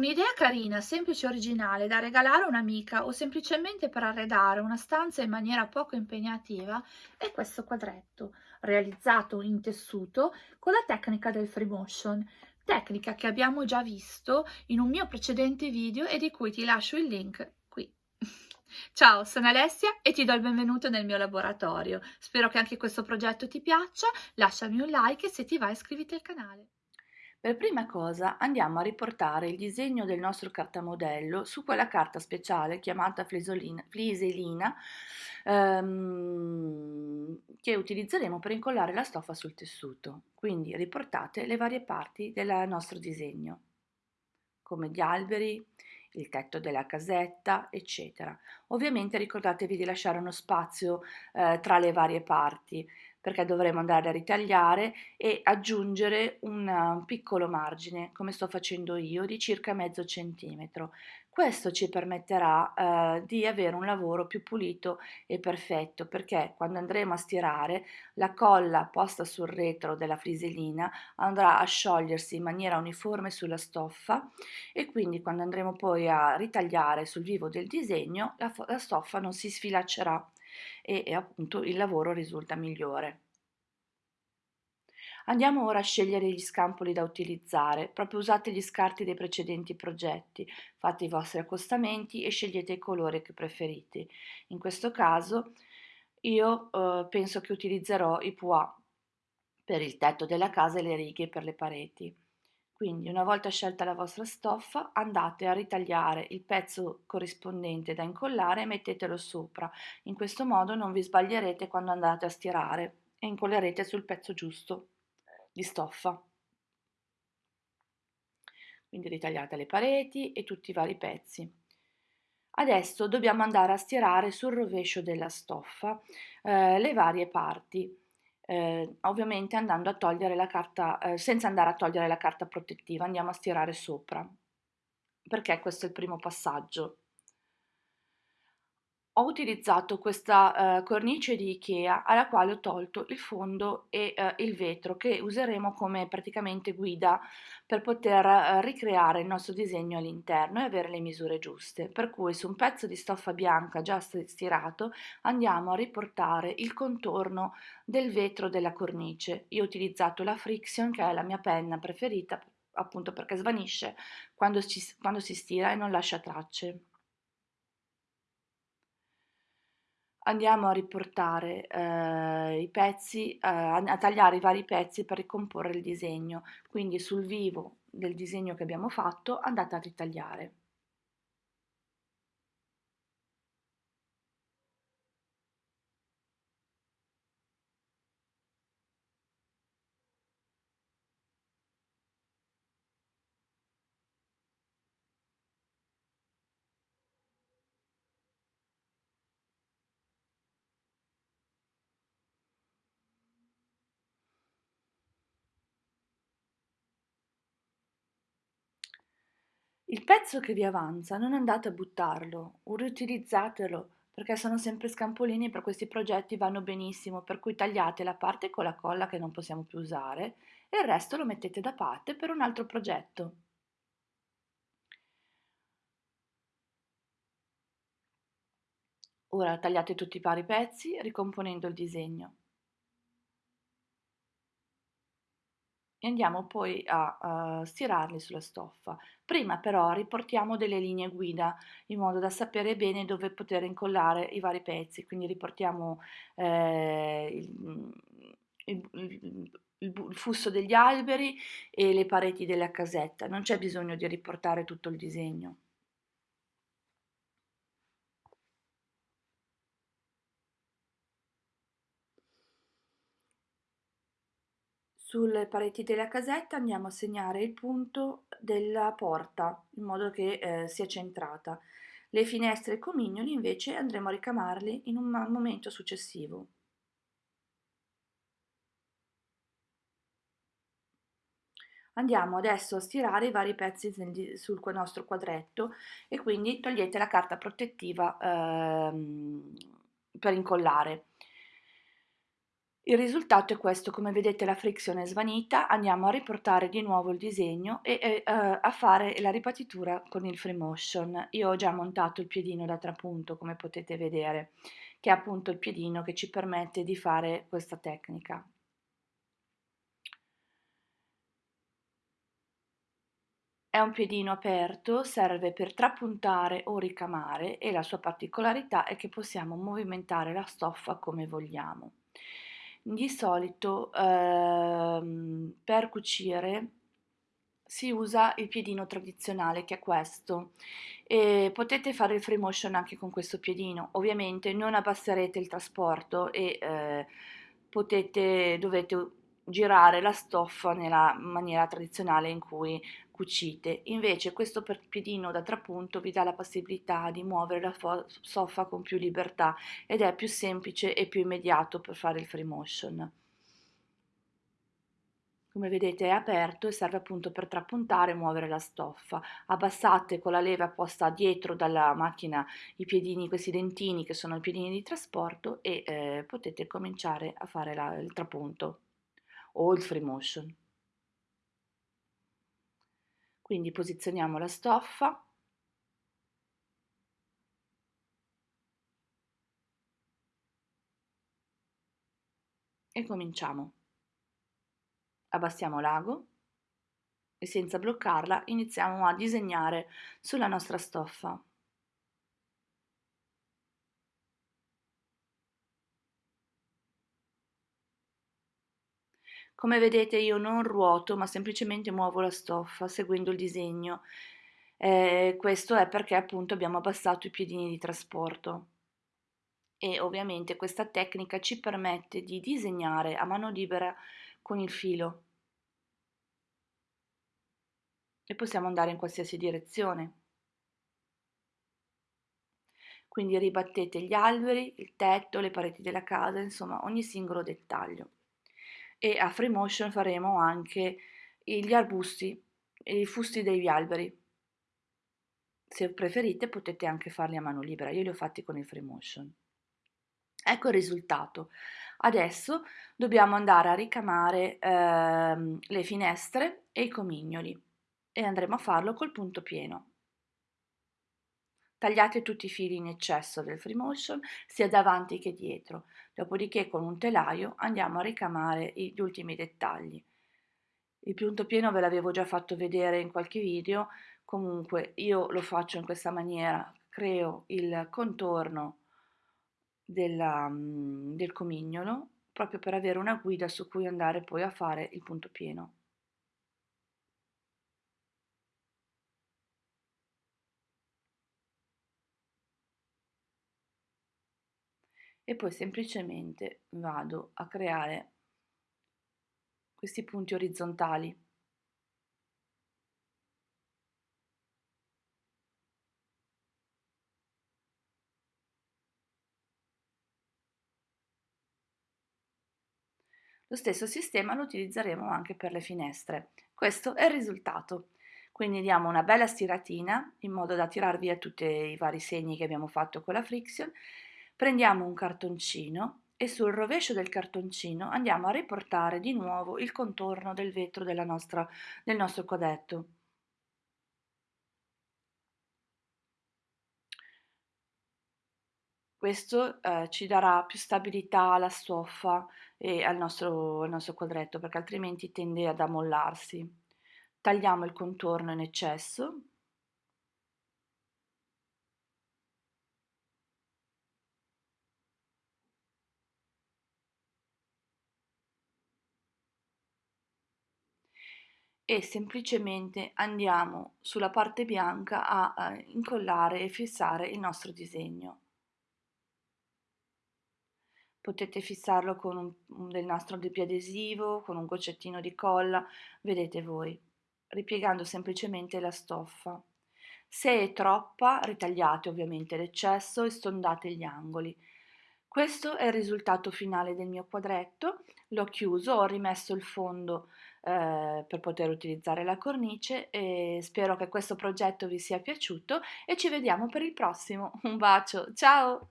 Un'idea carina, semplice e originale da regalare a un'amica o semplicemente per arredare una stanza in maniera poco impegnativa è questo quadretto, realizzato in tessuto con la tecnica del free motion, tecnica che abbiamo già visto in un mio precedente video e di cui ti lascio il link qui. Ciao, sono Alessia e ti do il benvenuto nel mio laboratorio. Spero che anche questo progetto ti piaccia, lasciami un like e se ti va iscriviti al canale. Per prima cosa andiamo a riportare il disegno del nostro cartamodello su quella carta speciale chiamata fliselina ehm, che utilizzeremo per incollare la stoffa sul tessuto. Quindi riportate le varie parti del nostro disegno, come gli alberi, il tetto della casetta, eccetera. Ovviamente ricordatevi di lasciare uno spazio eh, tra le varie parti perché dovremo andare a ritagliare e aggiungere un piccolo margine, come sto facendo io, di circa mezzo centimetro. Questo ci permetterà eh, di avere un lavoro più pulito e perfetto perché quando andremo a stirare la colla posta sul retro della friselina andrà a sciogliersi in maniera uniforme sulla stoffa e quindi quando andremo poi a ritagliare sul vivo del disegno la, la stoffa non si sfilaccerà e, e appunto il lavoro risulta migliore. Andiamo ora a scegliere gli scampoli da utilizzare, proprio usate gli scarti dei precedenti progetti, fate i vostri accostamenti e scegliete il colore che preferite. In questo caso io eh, penso che utilizzerò i pois per il tetto della casa e le righe per le pareti. Quindi una volta scelta la vostra stoffa andate a ritagliare il pezzo corrispondente da incollare e mettetelo sopra. In questo modo non vi sbaglierete quando andate a stirare e incollerete sul pezzo giusto di stoffa. Quindi ritagliate le pareti e tutti i vari pezzi. Adesso dobbiamo andare a stirare sul rovescio della stoffa eh, le varie parti eh, ovviamente andando a togliere la carta, eh, senza andare a togliere la carta protettiva, andiamo a stirare sopra, perché questo è il primo passaggio. Ho utilizzato questa uh, cornice di Ikea alla quale ho tolto il fondo e uh, il vetro che useremo come praticamente guida per poter uh, ricreare il nostro disegno all'interno e avere le misure giuste. Per cui su un pezzo di stoffa bianca già stirato andiamo a riportare il contorno del vetro della cornice. Io ho utilizzato la Friction che è la mia penna preferita appunto perché svanisce quando, ci, quando si stira e non lascia tracce. Andiamo a riportare eh, i pezzi, eh, a tagliare i vari pezzi per ricomporre il disegno, quindi sul vivo del disegno che abbiamo fatto andate a ritagliare. Il pezzo che vi avanza non andate a buttarlo, riutilizzatelo, perché sono sempre scampolini e per questi progetti vanno benissimo, per cui tagliate la parte con la colla che non possiamo più usare e il resto lo mettete da parte per un altro progetto. Ora tagliate tutti i vari pezzi ricomponendo il disegno. E andiamo poi a, a stirarli sulla stoffa. Prima però riportiamo delle linee guida in modo da sapere bene dove poter incollare i vari pezzi, quindi riportiamo eh, il, il, il, il fusto degli alberi e le pareti della casetta, non c'è bisogno di riportare tutto il disegno. Sulle pareti della casetta andiamo a segnare il punto della porta in modo che eh, sia centrata. Le finestre e i comignoli invece andremo a ricamarli in un momento successivo. Andiamo adesso a stirare i vari pezzi sul nostro quadretto e quindi togliete la carta protettiva ehm, per incollare. Il risultato è questo, come vedete la frizione è svanita, andiamo a riportare di nuovo il disegno e, e uh, a fare la ripatitura con il free motion. Io ho già montato il piedino da trapunto, come potete vedere, che è appunto il piedino che ci permette di fare questa tecnica. È un piedino aperto, serve per trapuntare o ricamare e la sua particolarità è che possiamo movimentare la stoffa come vogliamo. Di solito ehm, per cucire si usa il piedino tradizionale che è questo e potete fare il free motion anche con questo piedino. Ovviamente non abbasserete il trasporto e eh, potete dovete girare la stoffa nella maniera tradizionale in cui cucite. Invece questo piedino da trapunto vi dà la possibilità di muovere la stoffa con più libertà ed è più semplice e più immediato per fare il free motion. Come vedete è aperto e serve appunto per trapuntare e muovere la stoffa. Abbassate con la leva posta dietro dalla macchina i piedini, questi dentini che sono i piedini di trasporto e eh, potete cominciare a fare la, il trapunto o il free motion. Quindi posizioniamo la stoffa e cominciamo. Abbassiamo l'ago e senza bloccarla iniziamo a disegnare sulla nostra stoffa. Come vedete io non ruoto ma semplicemente muovo la stoffa seguendo il disegno. Eh, questo è perché appunto abbiamo abbassato i piedini di trasporto e ovviamente questa tecnica ci permette di disegnare a mano libera con il filo e possiamo andare in qualsiasi direzione. Quindi ribattete gli alberi, il tetto, le pareti della casa, insomma ogni singolo dettaglio e a free motion faremo anche gli arbusti e i fusti degli alberi. Se preferite potete anche farli a mano libera, io li ho fatti con il free motion. Ecco il risultato. Adesso dobbiamo andare a ricamare ehm, le finestre e i comignoli e andremo a farlo col punto pieno. Tagliate tutti i fili in eccesso del free motion sia davanti che dietro, dopodiché con un telaio andiamo a ricamare gli ultimi dettagli. Il punto pieno ve l'avevo già fatto vedere in qualche video, comunque io lo faccio in questa maniera, creo il contorno della, mm, del comignolo proprio per avere una guida su cui andare poi a fare il punto pieno. E poi semplicemente vado a creare questi punti orizzontali. Lo stesso sistema lo utilizzeremo anche per le finestre. Questo è il risultato. Quindi diamo una bella stiratina in modo da tirar via tutti i vari segni che abbiamo fatto con la friction Prendiamo un cartoncino e sul rovescio del cartoncino andiamo a riportare di nuovo il contorno del vetro nostra, del nostro quadretto. Questo eh, ci darà più stabilità alla stoffa e al nostro, al nostro quadretto perché altrimenti tende ad ammollarsi. Tagliamo il contorno in eccesso e semplicemente andiamo sulla parte bianca a, a incollare e fissare il nostro disegno. Potete fissarlo con un, un del nastro di adesivo, con un goccettino di colla, vedete voi, ripiegando semplicemente la stoffa. Se è troppa, ritagliate ovviamente l'eccesso e stondate gli angoli. Questo è il risultato finale del mio quadretto, l'ho chiuso, ho rimesso il fondo eh, per poter utilizzare la cornice e spero che questo progetto vi sia piaciuto e ci vediamo per il prossimo. Un bacio, ciao!